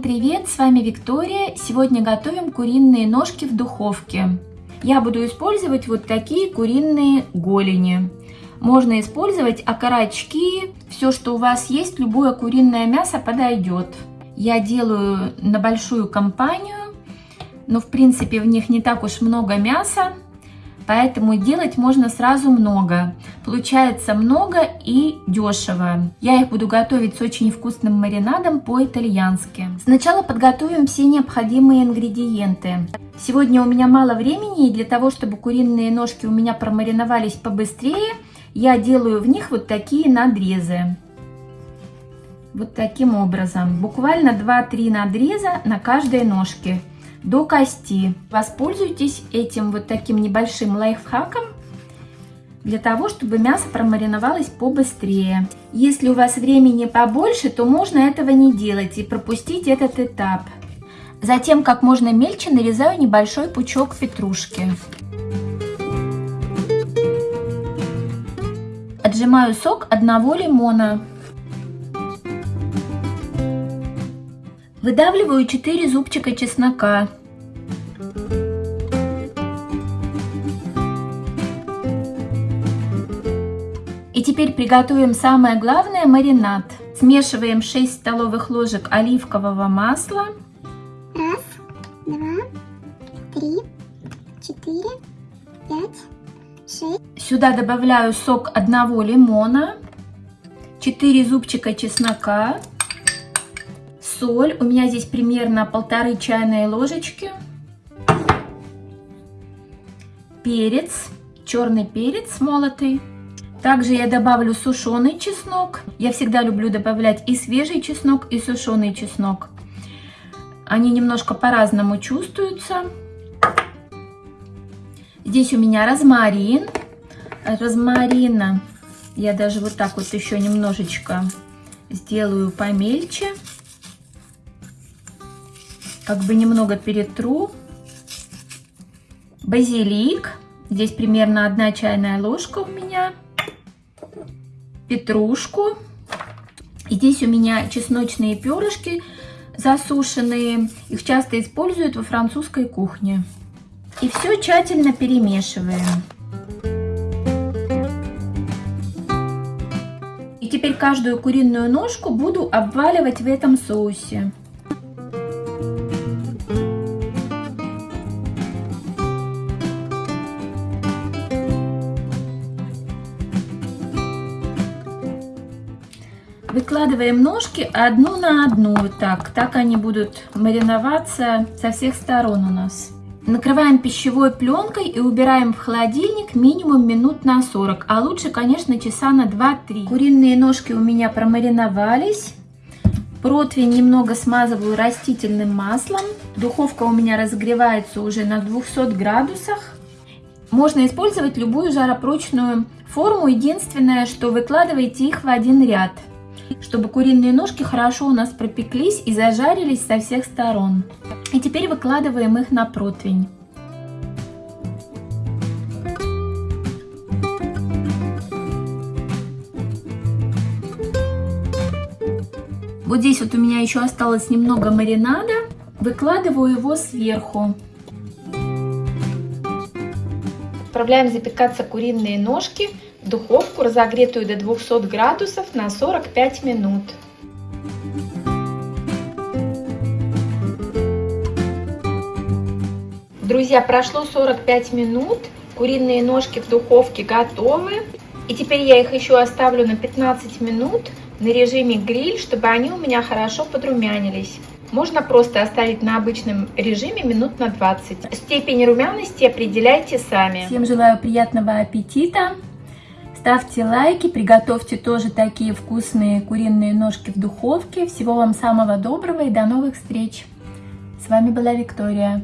привет! С вами Виктория. Сегодня готовим куриные ножки в духовке. Я буду использовать вот такие куриные голени. Можно использовать окорочки, все, что у вас есть, любое куриное мясо подойдет. Я делаю на большую компанию, но в принципе в них не так уж много мяса, поэтому делать можно сразу много. Получается много и дешево. Я их буду готовить с очень вкусным маринадом по-итальянски. Сначала подготовим все необходимые ингредиенты. Сегодня у меня мало времени, и для того, чтобы куриные ножки у меня промариновались побыстрее, я делаю в них вот такие надрезы. Вот таким образом. Буквально 2-3 надреза на каждой ножке до кости. Воспользуйтесь этим вот таким небольшим лайфхаком для того, чтобы мясо промариновалось побыстрее. Если у вас времени побольше, то можно этого не делать и пропустить этот этап. Затем как можно мельче нарезаю небольшой пучок петрушки. Отжимаю сок одного лимона. Выдавливаю 4 зубчика чеснока. И теперь приготовим самое главное маринад. Смешиваем 6 столовых ложек оливкового масла. Раз, два, три, четыре, пять, шесть. Сюда добавляю сок одного лимона, 4 зубчика чеснока, соль. У меня здесь примерно полторы чайные ложечки. Перец, черный перец молотый. Также я добавлю сушеный чеснок. Я всегда люблю добавлять и свежий чеснок, и сушеный чеснок. Они немножко по-разному чувствуются. Здесь у меня розмарин. Розмарина я даже вот так вот еще немножечко сделаю помельче. Как бы немного перетру. Базилик. Здесь примерно одна чайная ложка у меня петрушку. И здесь у меня чесночные перышки засушенные. Их часто используют во французской кухне. И все тщательно перемешиваем. И теперь каждую куриную ножку буду обваливать в этом соусе. Выкладываем ножки одну на одну, вот так. Так они будут мариноваться со всех сторон у нас. Накрываем пищевой пленкой и убираем в холодильник минимум минут на 40, а лучше, конечно, часа на 2-3. Куриные ножки у меня промариновались. Противень немного смазываю растительным маслом. Духовка у меня разогревается уже на 200 градусах. Можно использовать любую жаропрочную форму. Единственное, что выкладывайте их в один ряд чтобы куриные ножки хорошо у нас пропеклись и зажарились со всех сторон. И теперь выкладываем их на противень. Вот здесь вот у меня еще осталось немного маринада. Выкладываю его сверху. Отправляем запекаться куриные ножки духовку, разогретую до 200 градусов на 45 минут. Друзья, прошло 45 минут, куриные ножки в духовке готовы. И теперь я их еще оставлю на 15 минут на режиме гриль, чтобы они у меня хорошо подрумянились. Можно просто оставить на обычном режиме минут на 20. Степень румяности определяйте сами. Всем желаю приятного аппетита. Ставьте лайки, приготовьте тоже такие вкусные куриные ножки в духовке. Всего вам самого доброго и до новых встреч. С вами была Виктория.